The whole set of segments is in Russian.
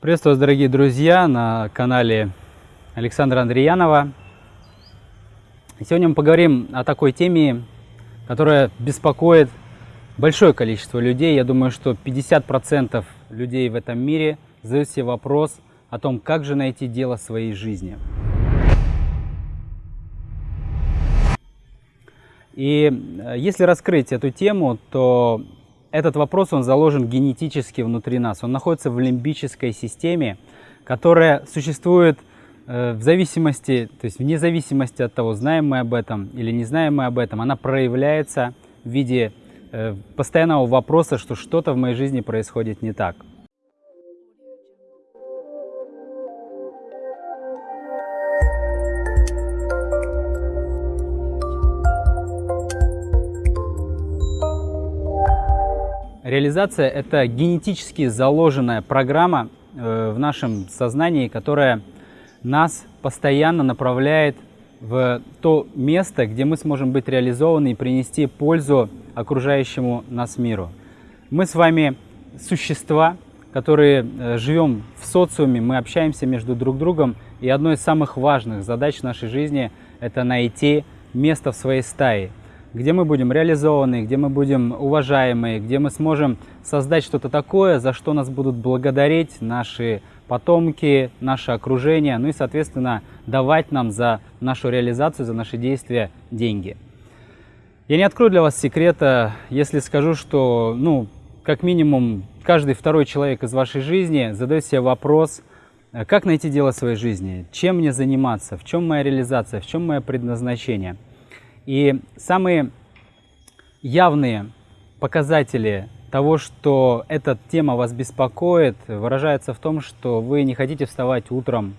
Приветствую вас, дорогие друзья, на канале Александра Андреянова. Сегодня мы поговорим о такой теме, которая беспокоит большое количество людей. Я думаю, что 50% людей в этом мире задают себе вопрос о том, как же найти дело своей жизни. И э, если раскрыть эту тему, то этот вопрос, он заложен генетически внутри нас. Он находится в лимбической системе, которая существует э, в зависимости, то есть вне зависимости от того, знаем мы об этом или не знаем мы об этом, она проявляется в виде э, постоянного вопроса, что что-то в моей жизни происходит не так. Реализация – это генетически заложенная программа э, в нашем сознании, которая нас постоянно направляет в то место, где мы сможем быть реализованы и принести пользу окружающему нас миру. Мы с вами существа, которые э, живем в социуме, мы общаемся между друг другом, и одной из самых важных задач нашей жизни – это найти место в своей стае – где мы будем реализованы, где мы будем уважаемы, где мы сможем создать что-то такое, за что нас будут благодарить наши потомки, наше окружение, ну и, соответственно, давать нам за нашу реализацию, за наши действия деньги. Я не открою для вас секрета, если скажу, что, ну, как минимум, каждый второй человек из вашей жизни задает себе вопрос, как найти дело своей жизни, чем мне заниматься, в чем моя реализация, в чем мое предназначение – и самые явные показатели того, что эта тема вас беспокоит, выражается в том, что вы не хотите вставать утром,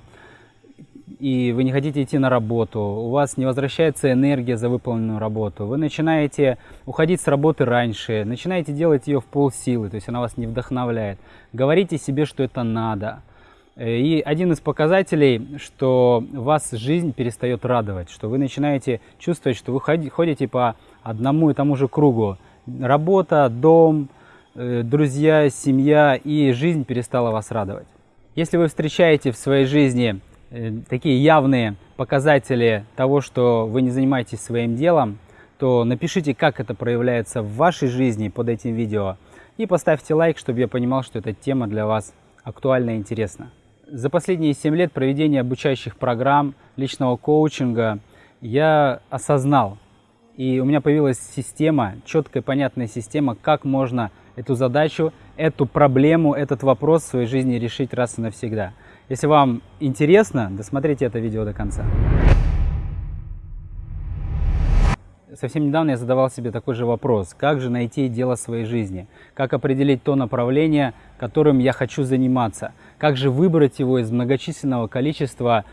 и вы не хотите идти на работу, у вас не возвращается энергия за выполненную работу, вы начинаете уходить с работы раньше, начинаете делать ее в полсилы, то есть она вас не вдохновляет. Говорите себе, что это надо – и один из показателей, что вас жизнь перестает радовать, что вы начинаете чувствовать, что вы ходите по одному и тому же кругу. Работа, дом, э, друзья, семья и жизнь перестала вас радовать. Если вы встречаете в своей жизни э, такие явные показатели того, что вы не занимаетесь своим делом, то напишите, как это проявляется в вашей жизни под этим видео и поставьте лайк, чтобы я понимал, что эта тема для вас актуальна и интересна. За последние 7 лет проведения обучающих программ, личного коучинга я осознал, и у меня появилась система, четкая, понятная система, как можно эту задачу, эту проблему, этот вопрос в своей жизни решить раз и навсегда. Если вам интересно, досмотрите это видео до конца. совсем недавно я задавал себе такой же вопрос. Как же найти дело своей жизни? Как определить то направление, которым я хочу заниматься? Как же выбрать его из многочисленного количества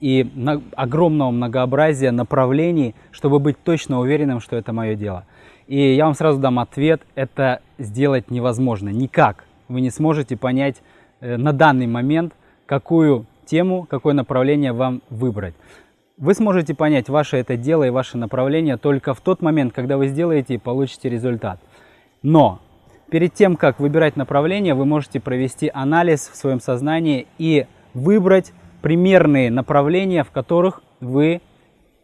и огромного многообразия направлений, чтобы быть точно уверенным, что это мое дело? И я вам сразу дам ответ, это сделать невозможно. Никак вы не сможете понять э, на данный момент, какую тему, какое направление вам выбрать. Вы сможете понять, ваше это дело и ваше направление только в тот момент, когда вы сделаете и получите результат. Но перед тем, как выбирать направление, вы можете провести анализ в своем сознании и выбрать примерные направления, в которых вы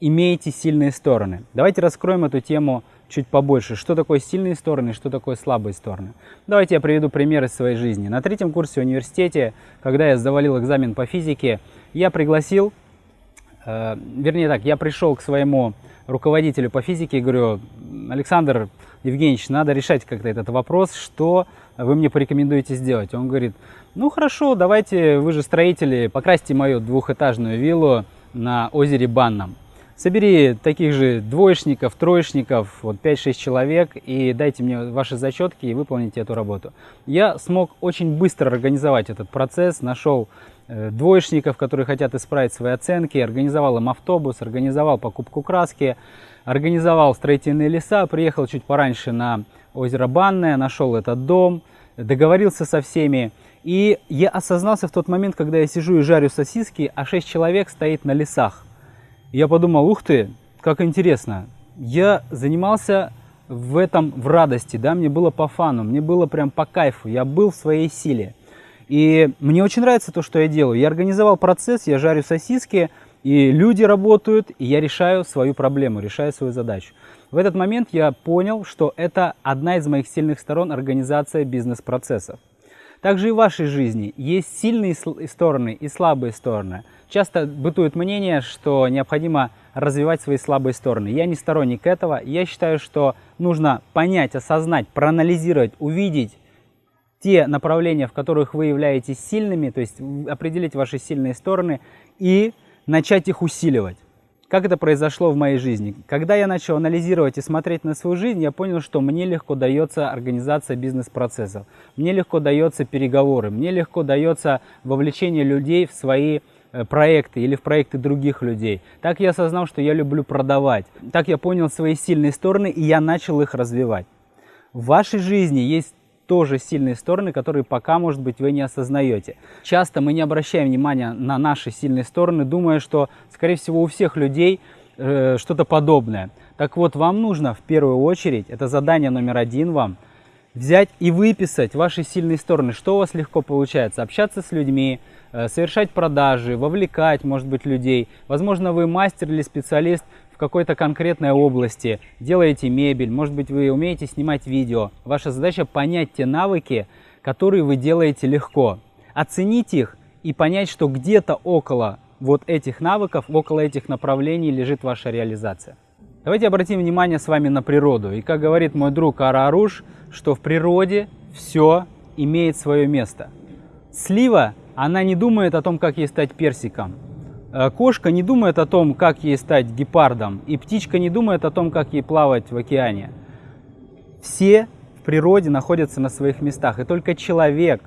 имеете сильные стороны. Давайте раскроем эту тему чуть побольше. Что такое сильные стороны, что такое слабые стороны. Давайте я приведу пример из своей жизни. На третьем курсе в университете, когда я завалил экзамен по физике, я пригласил Э, вернее так, я пришел к своему руководителю по физике и говорю, Александр Евгеньевич, надо решать как-то этот вопрос, что вы мне порекомендуете сделать. Он говорит, ну хорошо, давайте, вы же строители, покрасьте мою двухэтажную виллу на озере Банном. Собери таких же двоечников, троечников, вот 5-6 человек и дайте мне ваши зачетки и выполните эту работу. Я смог очень быстро организовать этот процесс, нашел Э, двоечников, которые хотят исправить свои оценки, организовал им автобус, организовал покупку краски, организовал строительные леса, приехал чуть пораньше на озеро Банное, нашел этот дом, договорился со всеми. И я осознался в тот момент, когда я сижу и жарю сосиски, а шесть человек стоит на лесах. Я подумал, ух ты, как интересно. Я занимался в этом в радости, да, мне было по фану, мне было прям по кайфу, я был в своей силе. И мне очень нравится то, что я делаю. Я организовал процесс, я жарю сосиски, и люди работают, и я решаю свою проблему, решаю свою задачу. В этот момент я понял, что это одна из моих сильных сторон организация бизнес-процессов. Также и в вашей жизни есть сильные стороны и слабые стороны. Часто бытует мнение, что необходимо развивать свои слабые стороны. Я не сторонник этого. Я считаю, что нужно понять, осознать, проанализировать, увидеть те направления, в которых вы являетесь сильными, то есть определить ваши сильные стороны и начать их усиливать. Как это произошло в моей жизни? Когда я начал анализировать и смотреть на свою жизнь, я понял, что мне легко дается организация бизнес-процессов, мне легко дается переговоры, мне легко дается вовлечение людей в свои проекты или в проекты других людей. Так я осознал, что я люблю продавать. Так я понял свои сильные стороны, и я начал их развивать. В вашей жизни есть тоже сильные стороны, которые пока, может быть, вы не осознаете. Часто мы не обращаем внимания на наши сильные стороны, думая, что, скорее всего, у всех людей э, что-то подобное. Так вот, вам нужно в первую очередь, это задание номер один вам, взять и выписать ваши сильные стороны, что у вас легко получается, общаться с людьми, э, совершать продажи, вовлекать, может быть, людей. Возможно, вы мастер или специалист какой-то конкретной области, делаете мебель, может быть, вы умеете снимать видео. Ваша задача понять те навыки, которые вы делаете легко, оценить их и понять, что где-то около вот этих навыков, около этих направлений лежит ваша реализация. Давайте обратим внимание с вами на природу. И как говорит мой друг Ара Аруш, что в природе все имеет свое место. Слива, она не думает о том, как ей стать персиком. Э, кошка не думает о том, как ей стать гепардом, и птичка не думает о том, как ей плавать в океане. Все в природе находятся на своих местах, и только человек,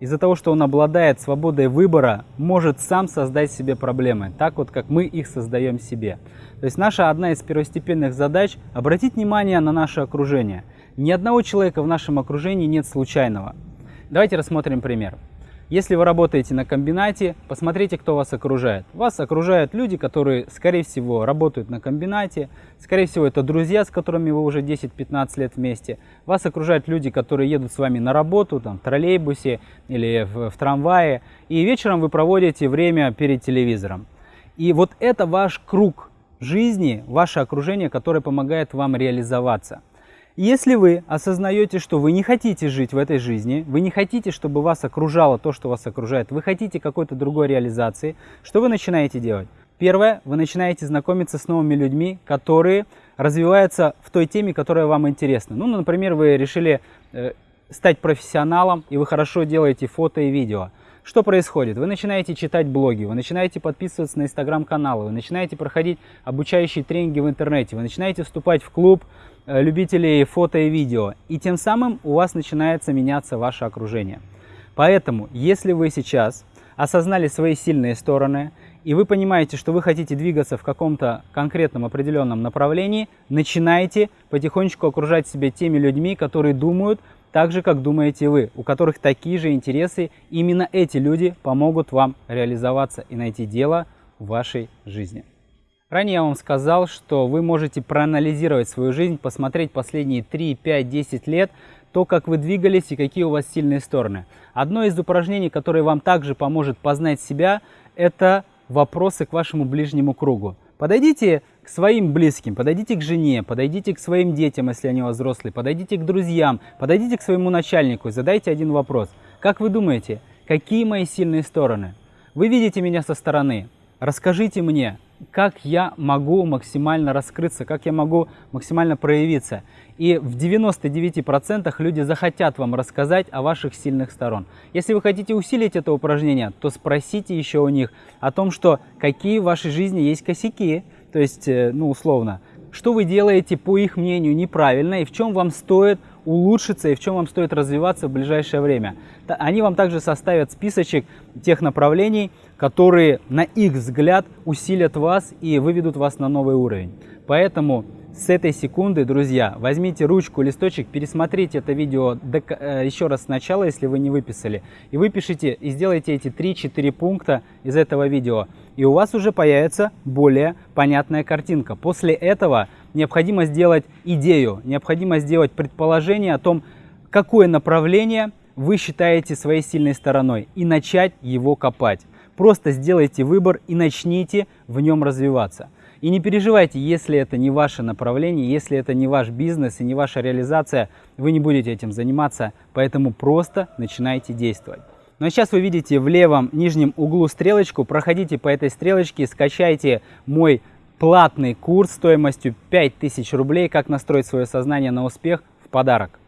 из-за того, что он обладает свободой выбора, может сам создать себе проблемы, так вот, как мы их создаем себе. То есть наша одна из первостепенных задач – обратить внимание на наше окружение. Ни одного человека в нашем окружении нет случайного. Давайте рассмотрим пример. Если вы работаете на комбинате, посмотрите, кто вас окружает. Вас окружают люди, которые, скорее всего, работают на комбинате. Скорее всего, это друзья, с которыми вы уже 10-15 лет вместе. Вас окружают люди, которые едут с вами на работу, там, в троллейбусе или в, в трамвае. И вечером вы проводите время перед телевизором. И вот это ваш круг жизни, ваше окружение, которое помогает вам реализоваться. Если вы осознаете, что вы не хотите жить в этой жизни, вы не хотите, чтобы вас окружало то, что вас окружает, вы хотите какой-то другой реализации, что вы начинаете делать? Первое, вы начинаете знакомиться с новыми людьми, которые развиваются в той теме, которая вам интересна. Ну, например, вы решили э, стать профессионалом, и вы хорошо делаете фото и видео. Что происходит? Вы начинаете читать блоги, вы начинаете подписываться на инстаграм-каналы, вы начинаете проходить обучающие тренинги в интернете, вы начинаете вступать в клуб любителей фото и видео. И тем самым у вас начинается меняться ваше окружение. Поэтому, если вы сейчас осознали свои сильные стороны, и вы понимаете, что вы хотите двигаться в каком-то конкретном определенном направлении, начинайте потихонечку окружать себя теми людьми, которые думают так же, как думаете вы, у которых такие же интересы. Именно эти люди помогут вам реализоваться и найти дело в вашей жизни. Ранее я вам сказал, что вы можете проанализировать свою жизнь, посмотреть последние 3, 5, 10 лет, то, как вы двигались и какие у вас сильные стороны. Одно из упражнений, которое вам также поможет познать себя, это вопросы к вашему ближнему кругу. Подойдите к своим близким, подойдите к жене, подойдите к своим детям, если они у вас взрослые, подойдите к друзьям, подойдите к своему начальнику и задайте один вопрос. Как вы думаете, какие мои сильные стороны? Вы видите меня со стороны. Расскажите мне, как я могу максимально раскрыться, как я могу максимально проявиться. И в 99% люди захотят вам рассказать о ваших сильных сторон. Если вы хотите усилить это упражнение, то спросите еще у них о том, что какие в вашей жизни есть косяки, то есть, э, ну, условно, что вы делаете, по их мнению, неправильно, и в чем вам стоит улучшиться, и в чем вам стоит развиваться в ближайшее время. Они вам также составят списочек тех направлений, которые, на их взгляд, усилят вас и выведут вас на новый уровень. Поэтому с этой секунды, друзья, возьмите ручку, листочек, пересмотрите это видео э, еще раз сначала, если вы не выписали, и выпишите, и сделайте эти 3-4 пункта из этого видео. И у вас уже появится более понятная картинка. После этого необходимо сделать идею, необходимо сделать предположение о том, какое направление вы считаете своей сильной стороной и начать его копать. Просто сделайте выбор и начните в нем развиваться. И не переживайте, если это не ваше направление, если это не ваш бизнес и не ваша реализация, вы не будете этим заниматься, поэтому просто начинайте действовать. Ну а сейчас вы видите в левом нижнем углу стрелочку, проходите по этой стрелочке, скачайте мой платный курс стоимостью 5000 рублей «Как настроить свое сознание на успех» в подарок.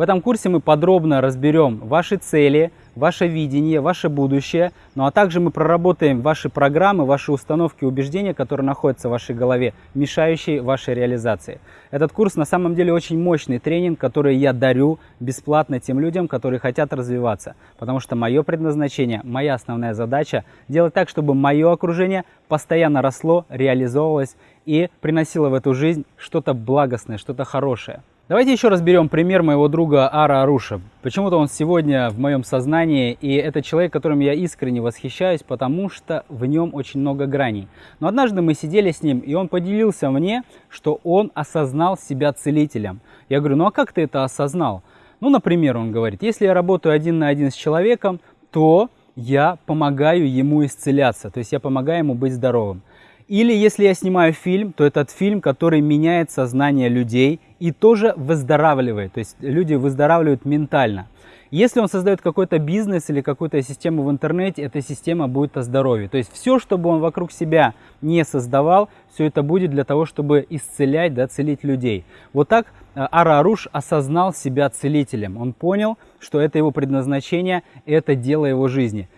В этом курсе мы подробно разберем ваши цели, ваше видение, ваше будущее, ну а также мы проработаем ваши программы, ваши установки, убеждения, которые находятся в вашей голове, мешающие вашей реализации. Этот курс на самом деле очень мощный тренинг, который я дарю бесплатно тем людям, которые хотят развиваться. Потому что мое предназначение, моя основная задача делать так, чтобы мое окружение постоянно росло, реализовывалось и приносило в эту жизнь что-то благостное, что-то хорошее. Давайте еще разберем пример моего друга Ара Аруша. Почему-то он сегодня в моем сознании, и это человек, которым я искренне восхищаюсь, потому что в нем очень много граней. Но однажды мы сидели с ним, и он поделился мне, что он осознал себя целителем. Я говорю, ну а как ты это осознал? Ну, например, он говорит, если я работаю один на один с человеком, то я помогаю ему исцеляться, то есть я помогаю ему быть здоровым. Или если я снимаю фильм, то этот фильм, который меняет сознание людей и тоже выздоравливает. То есть люди выздоравливают ментально. Если он создает какой-то бизнес или какую-то систему в интернете, эта система будет о здоровье. То есть все, что бы он вокруг себя не создавал, все это будет для того, чтобы исцелять, да, целить людей. Вот так э, Ара осознал себя целителем. Он понял, что это его предназначение, это дело его жизни.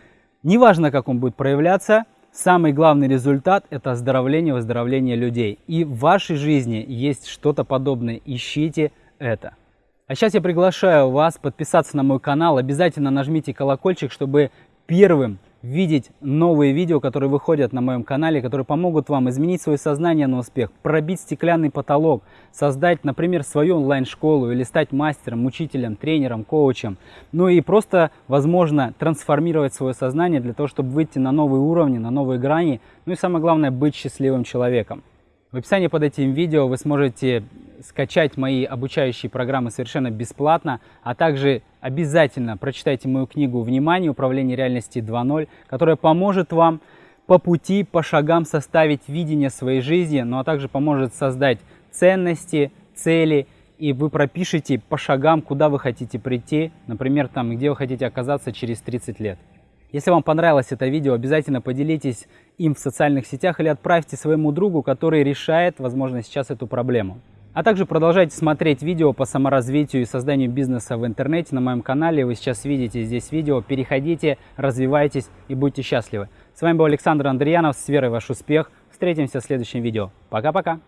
Неважно, как он будет проявляться, Самый главный результат – это оздоровление, выздоровление людей. И в вашей жизни есть что-то подобное. Ищите это. А сейчас я приглашаю вас подписаться на мой канал. Обязательно нажмите колокольчик, чтобы первым видеть новые видео, которые выходят на моем канале, которые помогут вам изменить свое сознание на успех, пробить стеклянный потолок, создать, например, свою онлайн-школу или стать мастером, учителем, тренером, коучем. Ну и просто, возможно, трансформировать свое сознание для того, чтобы выйти на новые уровни, на новые грани. Ну и самое главное, быть счастливым человеком. В описании под этим видео вы сможете скачать мои обучающие программы совершенно бесплатно, а также обязательно прочитайте мою книгу «Внимание. Управление реальности 2.0», которая поможет вам по пути, по шагам составить видение своей жизни, ну а также поможет создать ценности, цели, и вы пропишете по шагам, куда вы хотите прийти, например, там, где вы хотите оказаться через 30 лет. Если вам понравилось это видео, обязательно поделитесь им в социальных сетях или отправьте своему другу, который решает, возможно, сейчас эту проблему. А также продолжайте смотреть видео по саморазвитию и созданию бизнеса в интернете на моем канале. Вы сейчас видите здесь видео. Переходите, развивайтесь и будьте счастливы. С вами был Александр Андреянов. С верой ваш успех. Встретимся в следующем видео. Пока-пока.